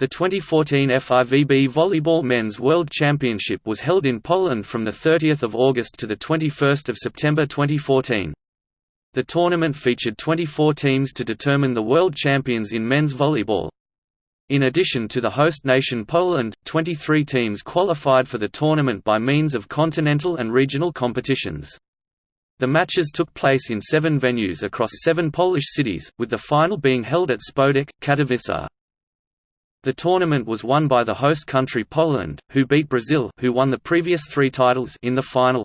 The 2014 FIVB Volleyball Men's World Championship was held in Poland from 30 August to 21 September 2014. The tournament featured 24 teams to determine the world champions in men's volleyball. In addition to the host nation Poland, 23 teams qualified for the tournament by means of continental and regional competitions. The matches took place in seven venues across seven Polish cities, with the final being held at Spodek, Katowice. The tournament was won by the host country Poland, who beat Brazil who won the previous three titles in the final.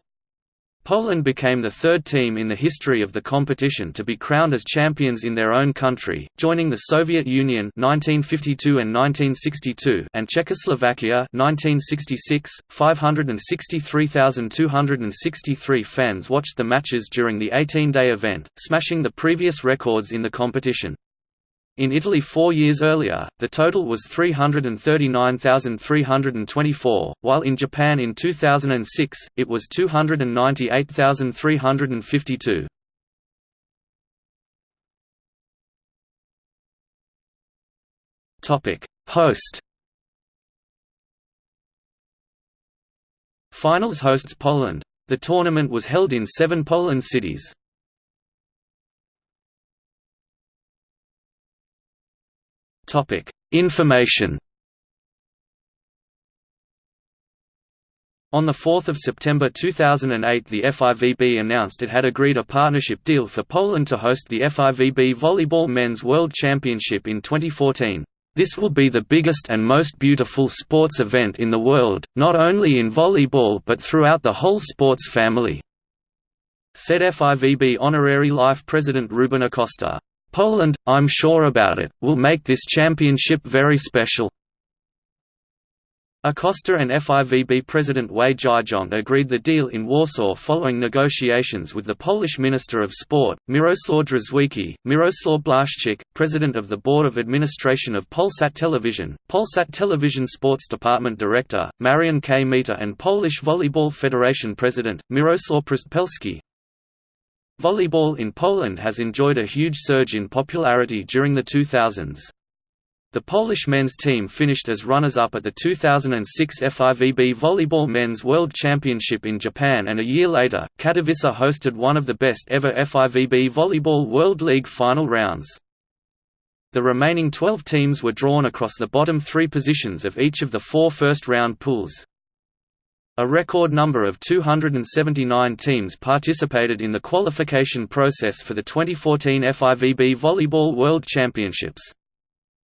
Poland became the third team in the history of the competition to be crowned as champions in their own country, joining the Soviet Union 1952 and 1962 and Czechoslovakia 1966. 563,263 fans watched the matches during the 18-day event, smashing the previous records in the competition. In Italy four years earlier, the total was 339,324, while in Japan in 2006, it was 298,352. Host Finals hosts Poland. The tournament was held in seven Poland cities. Topic: Information. On 4 September 2008 the FIVB announced it had agreed a partnership deal for Poland to host the FIVB Volleyball Men's World Championship in 2014. This will be the biggest and most beautiful sports event in the world, not only in volleyball but throughout the whole sports family," said FIVB Honorary Life President Ruben Acosta. Poland, I'm sure about it, will make this championship very special. Acosta and FIVB President Wei Jizhong agreed the deal in Warsaw following negotiations with the Polish Minister of Sport, Miroslaw Drzewiecki, Miroslaw Blaszczyk, President of the Board of Administration of Polsat Television, Polsat Television Sports Department Director, Marian Kmita and Polish Volleyball Federation President, Mirosław Przedpełski, Volleyball in Poland has enjoyed a huge surge in popularity during the 2000s. The Polish men's team finished as runners-up at the 2006 FIVB Volleyball Men's World Championship in Japan and a year later, Katowice hosted one of the best ever FIVB Volleyball World League final rounds. The remaining 12 teams were drawn across the bottom three positions of each of the four first-round pools. A record number of 279 teams participated in the qualification process for the 2014 FIVB Volleyball World Championships.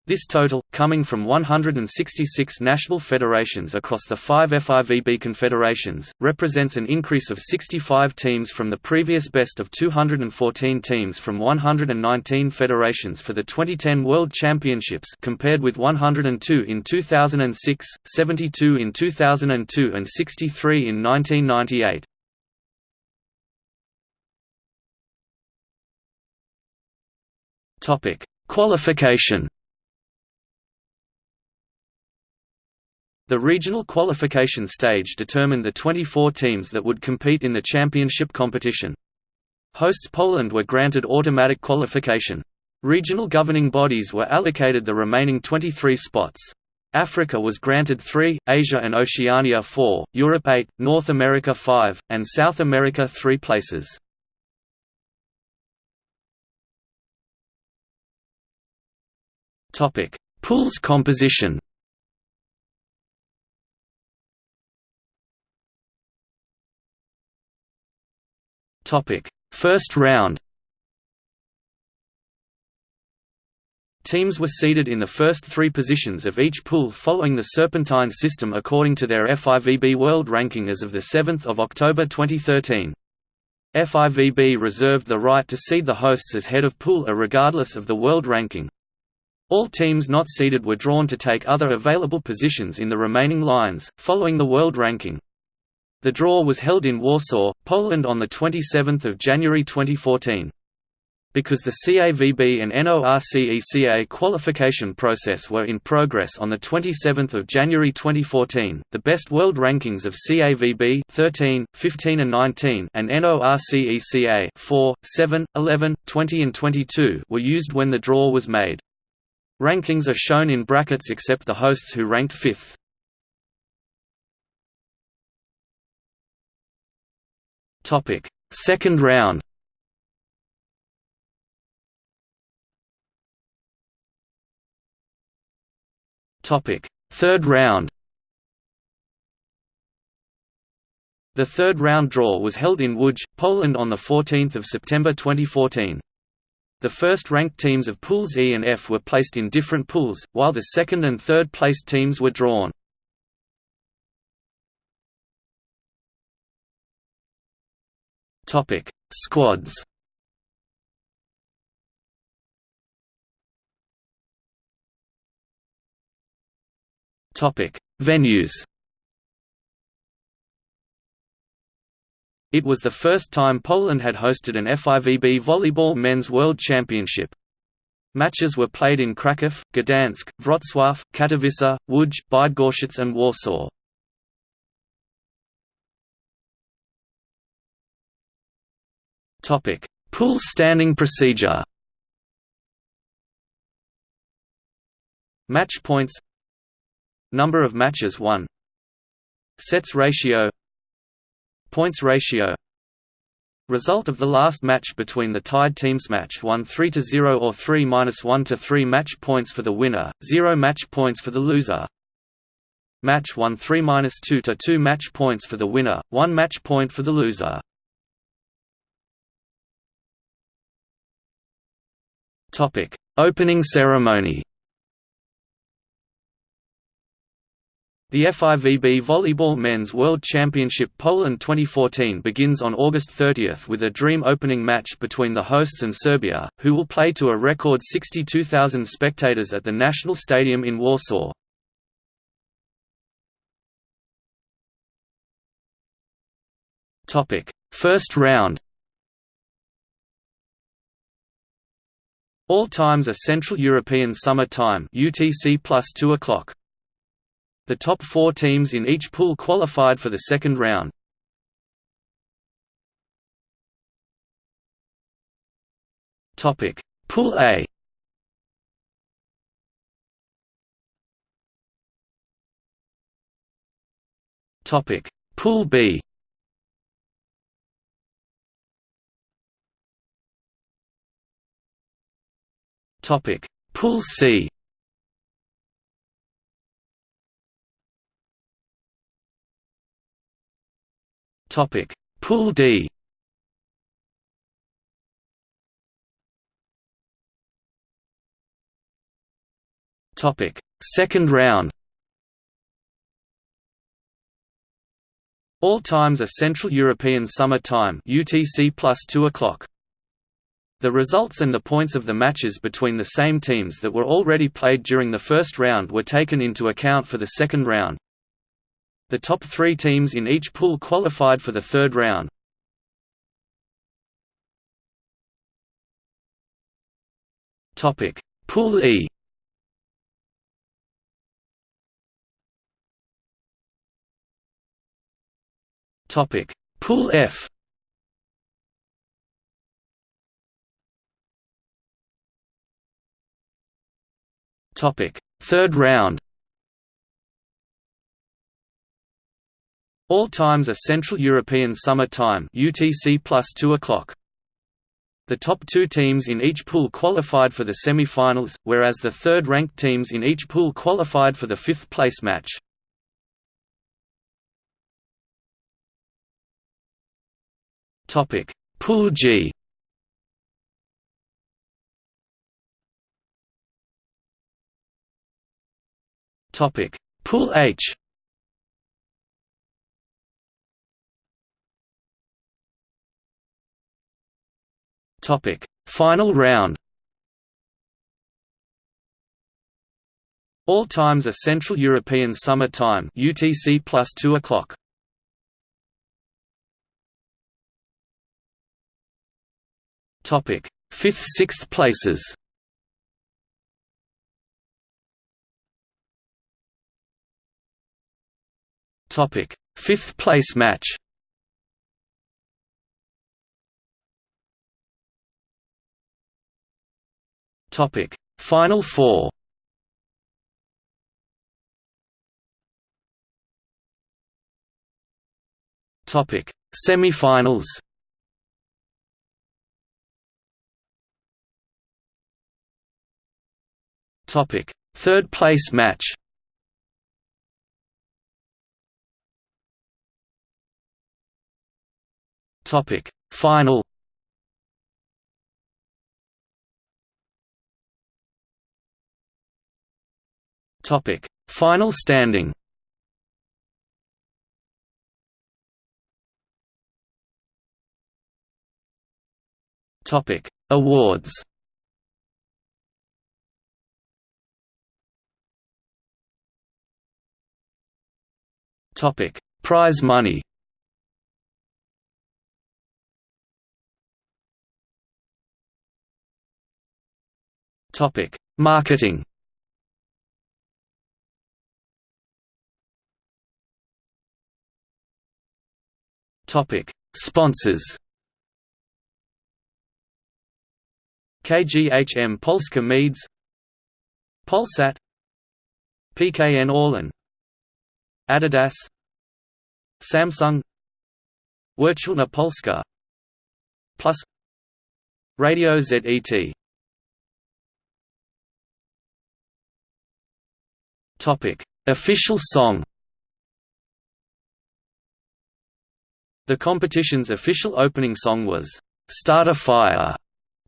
This total, coming from 166 national federations across the five FIVB confederations, represents an increase of 65 teams from the previous best of 214 teams from 119 federations for the 2010 World Championships compared with 102 in 2006, 72 in 2002 and 63 in 1998. Qualification The regional qualification stage determined the 24 teams that would compete in the championship competition. Hosts Poland were granted automatic qualification. Regional governing bodies were allocated the remaining 23 spots. Africa was granted 3, Asia and Oceania 4, Europe 8, North America 5, and South America 3 places. Pools composition First round Teams were seeded in the first three positions of each pool following the Serpentine system according to their FIVB World Ranking as of 7 October 2013. FIVB reserved the right to seed the hosts as head of pool regardless of the world ranking. All teams not seeded were drawn to take other available positions in the remaining lines, following the world ranking. The draw was held in Warsaw, Poland on 27 January 2014. Because the CAVB and NORCECA qualification process were in progress on 27 January 2014, the best world rankings of CAVB 13, 15 and 19 and NORCECA 4, 7, 11, 20 and 22 were used when the draw was made. Rankings are shown in brackets except the hosts who ranked fifth. Second round Topic: Third round The third round draw was held in Łódź, Poland on 14 September 2014. The first-ranked teams of Pools E and F were placed in different pools, while the second and third-placed teams were drawn. Squads Topic: Venues It was the first time Poland had hosted an FIVB Volleyball Men's World Championship. Matches were played in Kraków, Gdansk, Wrocław, Katowice, Łódź, Bydgoszcz and Warsaw. Pool standing procedure. Match points. Number of matches won Sets ratio. Points ratio. Result of the last match between the tied teams match 1 3 to 0 or 3 minus 1 to 3 match points for the winner, 0 match points for the loser. Match 1 3 minus 2 to 2 match points for the winner, 1 match point for the loser. Topic: Opening ceremony. The FIVB Volleyball Men's World Championship Poland 2014 begins on August 30 with a dream opening match between the hosts and Serbia, who will play to a record 62,000 spectators at the National Stadium in Warsaw. First round All times are Central European Summer Time UTC plus 2 o'clock. The top four teams in each pool qualified for the second round. Pool A Pool B Topic. Pool C. Topic. Pool D. Topic. Second round. All times are Central European Summer Time UTC plus 2 o'clock. The results and the points of the matches between the same teams that were already played during the first round were taken into account for the second round. The top three teams in each pool qualified for the third round. Pool E Pool F Third round All times are Central European Summer Time UTC plus 2 o'clock. The top two teams in each pool qualified for the semi-finals, whereas the third-ranked teams in each pool qualified for the fifth-place match. Topic: Pool G Pool H Topic: Final round. All times are Central European Summer Time (UTC plus 2 o'clock). Topic: Fifth, sixth places. Topic: Fifth place match. Topic: Final four. Topic: Semi-finals. Topic: Third place match. Topic: Final. Topic: Final standing. Topic: Awards. Topic: Prize money. Topic: Marketing. Topic: Sponsors. KGHM Polska Miedź. Polsat. PKN Orlen. Adidas. Samsung. Wirtualna Polska. Plus. Radio ZET Topic: Official song. The competition's official opening song was "Start a Fire"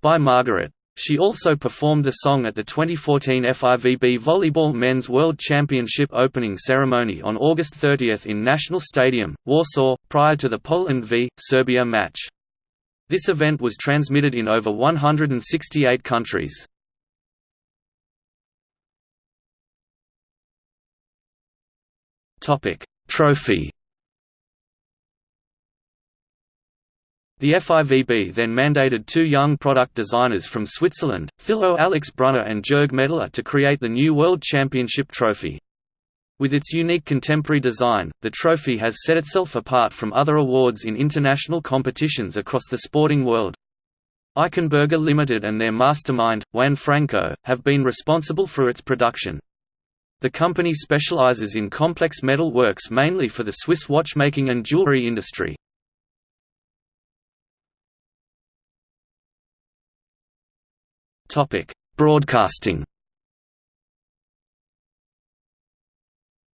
by Margaret. She also performed the song at the 2014 FIVB Volleyball Men's World Championship opening ceremony on August 30 in National Stadium, Warsaw, prior to the Poland v. Serbia match. This event was transmitted in over 168 countries. Topic: Trophy. The FIVB then mandated two young product designers from Switzerland, Philo Alex Brunner and Jörg Medler to create the new World Championship trophy. With its unique contemporary design, the trophy has set itself apart from other awards in international competitions across the sporting world. Eichenberger Limited and their mastermind, Juan Franco, have been responsible for its production. The company specializes in complex metal works mainly for the Swiss watchmaking and jewelry industry. Topic: Broadcasting.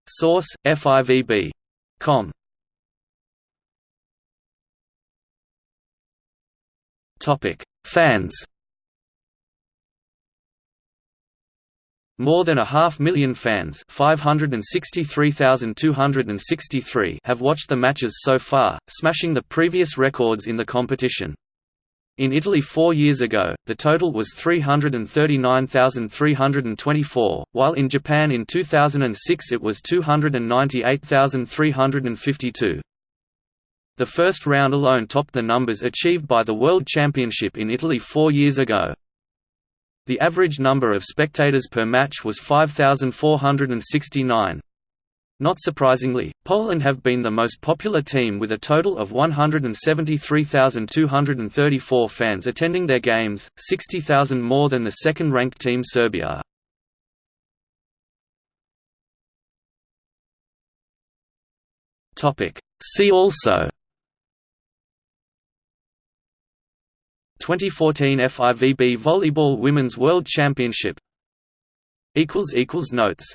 Source: FIVB.com. Topic: Fans. More than a half million fans 563,263 have watched the matches so far, smashing the previous records in the competition. In Italy four years ago, the total was 339,324, while in Japan in 2006 it was 298,352. The first round alone topped the numbers achieved by the World Championship in Italy four years ago. The average number of spectators per match was 5,469. Not surprisingly, Poland have been the most popular team with a total of 173,234 fans attending their games, 60,000 more than the second-ranked team Serbia. See also 2014 FIVB Volleyball Women's World Championship. Notes